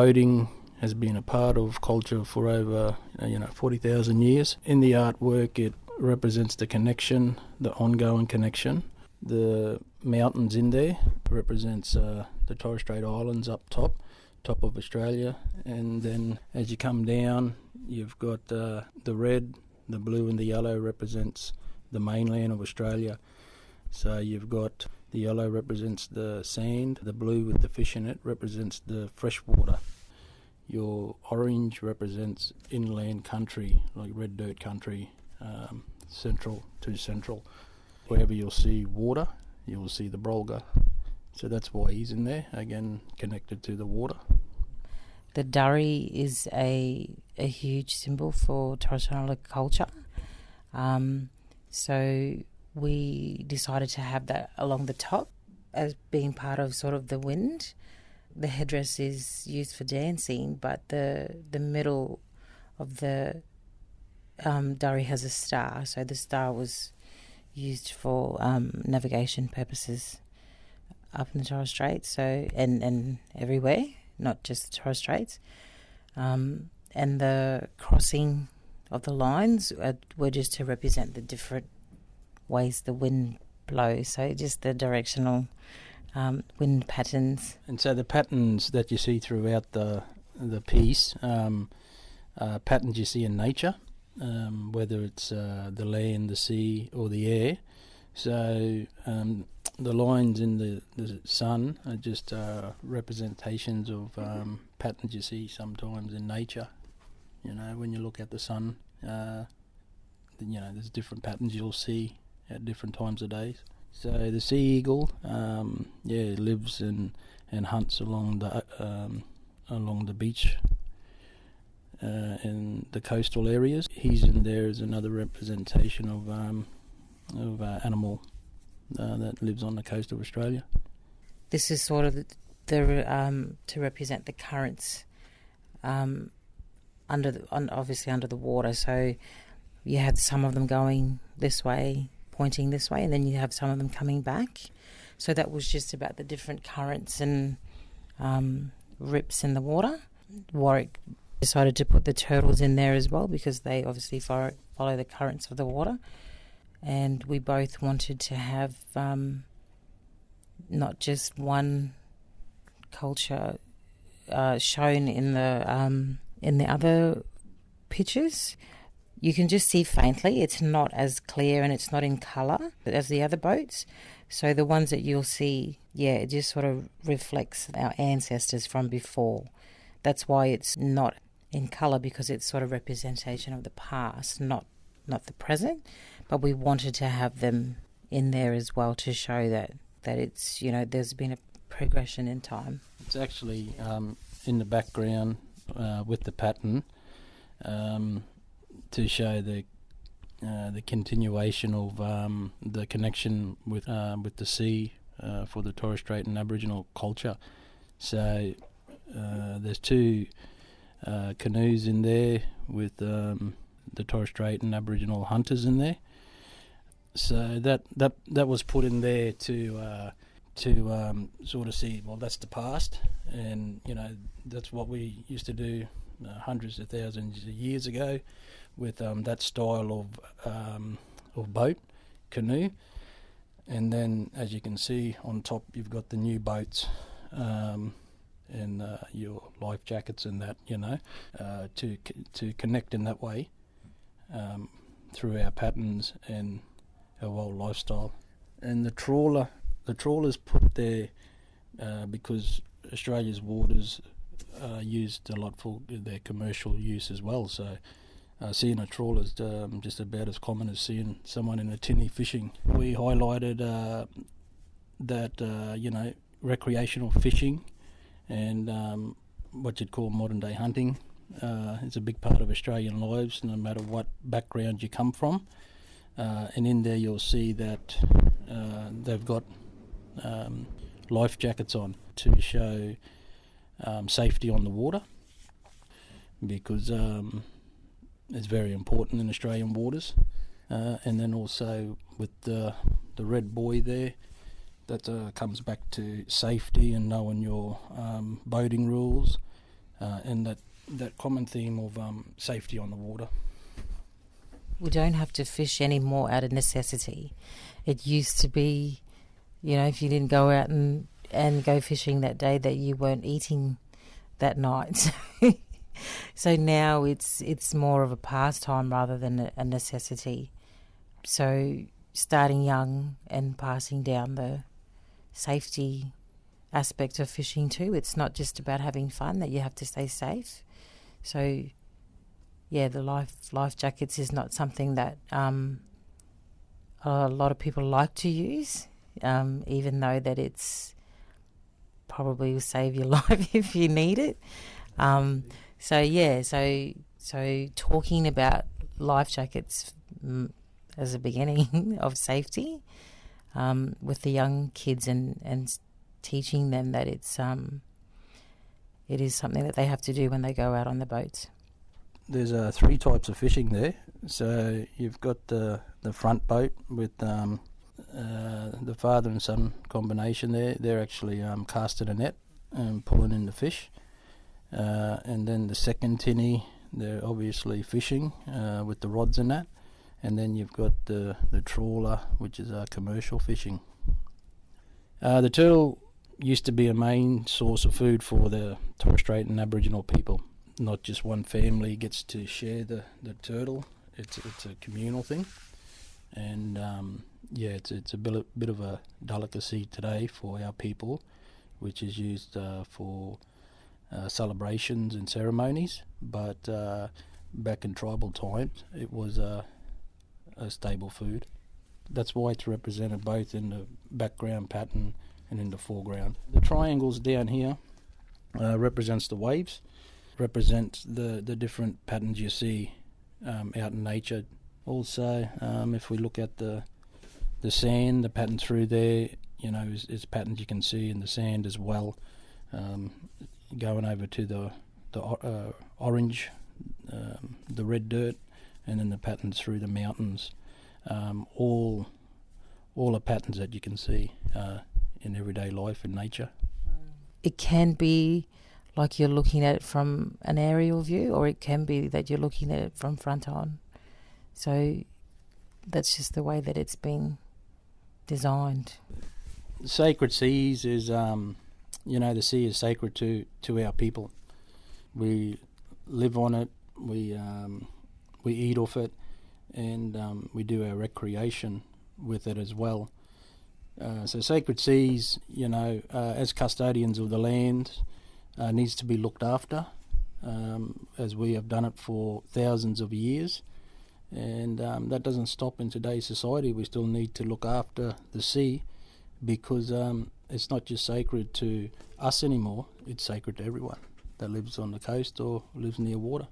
boating has been a part of culture for over uh, you know 40,000 years. In the artwork, it represents the connection, the ongoing connection. The mountains in there represents uh, the Torres Strait Islands up top, top of Australia, and then as you come down, you've got uh, the red, the blue, and the yellow represents the mainland of Australia. So you've got the yellow represents the sand, the blue with the fish in it represents the fresh water. Your orange represents inland country, like red dirt country, um, central to central. Wherever you'll see water, you'll see the Brolga. So that's why he's in there, again connected to the water. The Dhari is a a huge symbol for Islander culture. Um, so we decided to have that along the top as being part of sort of the wind. The headdress is used for dancing, but the the middle of the um, Dhari has a star, so the star was used for um, navigation purposes up in the Torres Straits, so and and everywhere, not just the Torres Straits. Um, and the crossing of the lines were just to represent the different ways the wind blows. So just the directional um, wind patterns. And so the patterns that you see throughout the the piece, um, patterns you see in nature, um, whether it's uh, the land, the sea, or the air. So um, the lines in the, the sun are just uh, representations of um, patterns you see sometimes in nature. You know, when you look at the sun, uh, you know, there's different patterns you'll see at different times of days. So the sea eagle, um, yeah, lives and and hunts along the um, along the beach uh, in the coastal areas. He's in there as another representation of um, of uh, animal uh, that lives on the coast of Australia. This is sort of the, the um, to represent the currents um, under the, on, obviously under the water. So you have some of them going this way, pointing this way, and then you have some of them coming back. So that was just about the different currents and um, rips in the water. Warwick decided to put the turtles in there as well because they obviously follow, follow the currents of the water. And we both wanted to have um, not just one culture uh, shown in the um, in the other pictures you can just see faintly. It's not as clear and it's not in colour as the other boats. So the ones that you'll see, yeah, it just sort of reflects our ancestors from before. That's why it's not in colour because it's sort of representation of the past, not not the present. But we wanted to have them in there as well to show that that it's you know there's been a progression in time. It's actually um, in the background uh, with the pattern. Um, to show the uh, the continuation of um, the connection with uh, with the sea uh, for the Torres Strait and Aboriginal culture. So uh, there's two uh, canoes in there with um, the Torres Strait and Aboriginal hunters in there. So that that that was put in there to uh, to um, sort of see well that's the past, and you know that's what we used to do hundreds of thousands of years ago with um, that style of um, of boat, canoe, and then as you can see on top, you've got the new boats. Um, and uh, your life jackets and that, you know, uh, to to connect in that way um, through our patterns and our old lifestyle. And the trawler, the trawler's put there uh, because Australia's waters are used a lot for their commercial use as well. So uh, seeing a trawler is um, just about as common as seeing someone in a tinny fishing. We highlighted uh, that uh, you know recreational fishing and um, what you'd call modern day hunting uh, is a big part of Australian lives, no matter what background you come from. Uh, and in there, you'll see that uh, they've got um, life jackets on to show um, safety on the water because um, is very important in Australian waters. Uh, and then also with the the red buoy there, that uh, comes back to safety and knowing your um, boating rules. uh, and that that common theme of um, safety on the water. We don't have to fish anymore out of necessity. It used to be, you know, if you didn't go out and and go fishing that day, that you weren't eating that night. so now it's it's more of a pastime rather than a, necessity. So starting young and passing down the safety aspect of fishing too. It's not just about having fun; that you have to stay safe. So, yeah, the life life jackets is not something that um, a lot of people like to use, um, even though that it's probably will save your life if you need it. Um, so yeah, so so talking about life jackets mm, as a beginning of safety um, with the young kids and and teaching them that it's um, it is something that they have to do when they go out on the boats. There's uh, three types of fishing there. So you've got the the front boat with um, uh, the father and son combination there. They're actually um, casting a net and pulling in the fish. Uh, and then the second tinny, they're obviously fishing uh, with the rods and that. And then you've got the, the trawler, which is uh, commercial fishing. Uh, the turtle used to be a main source of food for the Torres Strait and Aboriginal people. Not just one family gets to share the, the turtle. It's it's a communal thing, and um, yeah, it's it's a bit, bit of a delicacy today for our people, which is used uh, for uh, celebrations and ceremonies. But uh, back in tribal times, it was a, a stable food. That's why it's represented both in the background pattern and in the foreground. The triangles down here uh, represents the waves, represents the, the different patterns you see um, out in nature. Also, um, if we look at the the sand, the pattern through there, you know, is, is patterns you can see in the sand as well. Um, going over to the the uh, orange, um, the red dirt, and then the patterns through the mountains. Um, all all the patterns that you can see. Uh, in everyday life in nature. It can be like you're looking at it from an aerial view, or it can be that you're looking at it from front on. So that's just the way that it's been designed. Sacred seas is, um, you know, the sea is sacred to, to our people. We live on it, we, um, we eat off it, and um, we do our recreation with it as well. Uh, so sacred seas, you know, uh, as custodians of the land, uh, needs to be looked after, um, as we have done it for thousands of years. And um, that doesn't stop in today's society. We still need to look after the sea because um, it's not just sacred to us anymore, it's sacred to everyone that lives on the coast or lives near water.